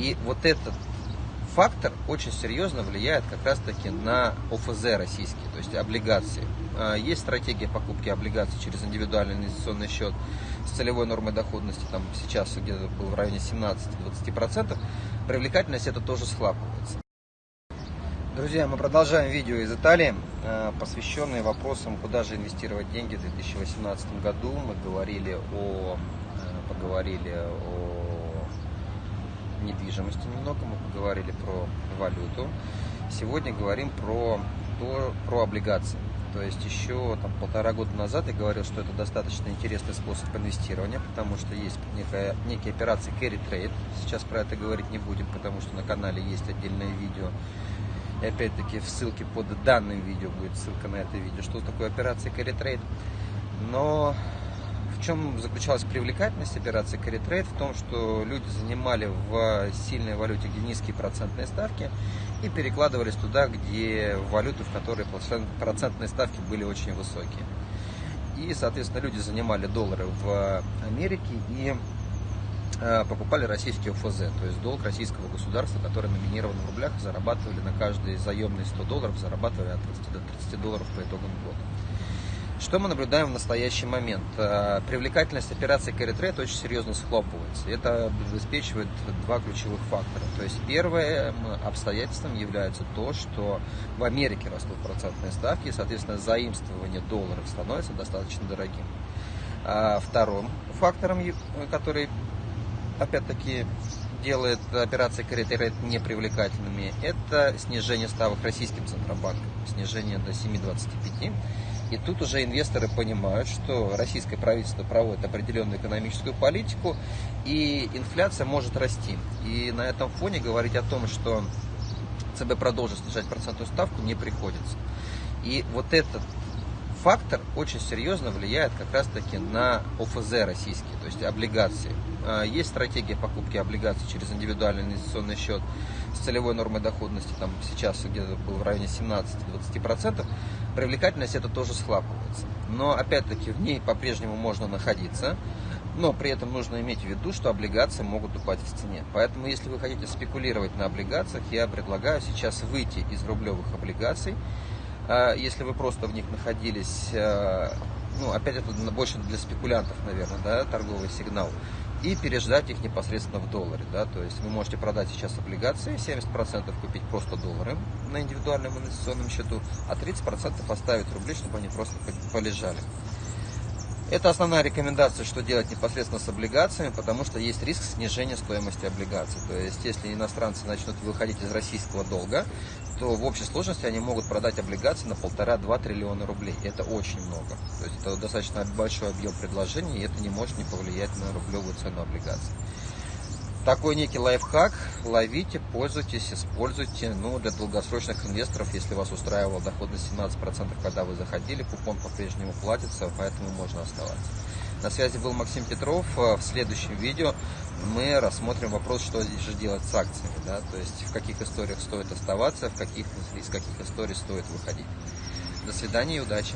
И вот этот фактор очень серьезно влияет как раз-таки на ОФЗ российские, то есть облигации. А, есть стратегия покупки облигаций через индивидуальный инвестиционный счет с целевой нормой доходности, там сейчас где-то был в районе 17-20%. Привлекательность это тоже схлапывается. Друзья, мы продолжаем видео из Италии, а, посвященные вопросам, куда же инвестировать деньги в 2018 году. Мы говорили о, а, поговорили о недвижимости немного, мы поговорили про валюту. Сегодня говорим про, то, про облигации. То есть еще там, полтора года назад я говорил, что это достаточно интересный способ инвестирования, потому что есть некая, некие операции carry trade. Сейчас про это говорить не будем, потому что на канале есть отдельное видео. И опять-таки в ссылке под данным видео будет ссылка на это видео, что такое операция carry trade. Но в чем заключалась привлекательность операции Carry? В том, что люди занимали в сильной валюте, где низкие процентные ставки, и перекладывались туда, где в валюту, в которой процентные ставки были очень высокие. И, соответственно, люди занимали доллары в Америке и э, покупали российский ОФЗ, то есть долг российского государства, который номинирован в рублях, зарабатывали на каждый заемный 100 долларов, зарабатывали от 30 до 30 долларов по итогам года. Что мы наблюдаем в настоящий момент? Э, привлекательность операции Carry Trade очень серьезно схлопывается. Это обеспечивает два ключевых фактора. То есть первым обстоятельством является то, что в Америке растут процентные ставки, и, соответственно, заимствование долларов становится достаточно дорогим. А вторым фактором, который, опять-таки, делает операции Trade непривлекательными, это снижение ставок российским Центробанком, снижение до 7,25 и тут уже инвесторы понимают, что российское правительство проводит определенную экономическую политику, и инфляция может расти. И на этом фоне говорить о том, что ЦБ продолжит снижать процентную ставку, не приходится. И вот этот фактор очень серьезно влияет как раз-таки на ОФЗ российские, то есть облигации. А, есть стратегия покупки облигаций через индивидуальный инвестиционный счет с целевой нормой доходности, там сейчас где-то был в районе 17-20%. Привлекательность это тоже схлапывается. Но опять-таки в ней по-прежнему можно находиться, но при этом нужно иметь в виду, что облигации могут упасть в цене. Поэтому, если вы хотите спекулировать на облигациях, я предлагаю сейчас выйти из рублевых облигаций а если вы просто в них находились, э, ну, опять это больше для спекулянтов, наверное, да, торговый сигнал, и переждать их непосредственно в долларе, да, то есть вы можете продать сейчас облигации, 70% купить просто доллары на индивидуальном инвестиционном счету, а 30% оставить рубли, чтобы они просто полежали. Это основная рекомендация, что делать непосредственно с облигациями, потому что есть риск снижения стоимости облигаций. То есть, если иностранцы начнут выходить из российского долга, то в общей сложности они могут продать облигации на полтора-два триллиона рублей. Это очень много. То есть, это достаточно большой объем предложений, и это не может не повлиять на рублевую цену облигаций такой некий лайфхак. Ловите, пользуйтесь, используйте. Ну, для долгосрочных инвесторов, если вас устраивала доходность 17%, когда вы заходили, купон по-прежнему платится, поэтому можно оставаться. На связи был Максим Петров. В следующем видео мы рассмотрим вопрос, что же делать с акциями. Да? То есть в каких историях стоит оставаться, в каких, из каких историй стоит выходить. До свидания и удачи!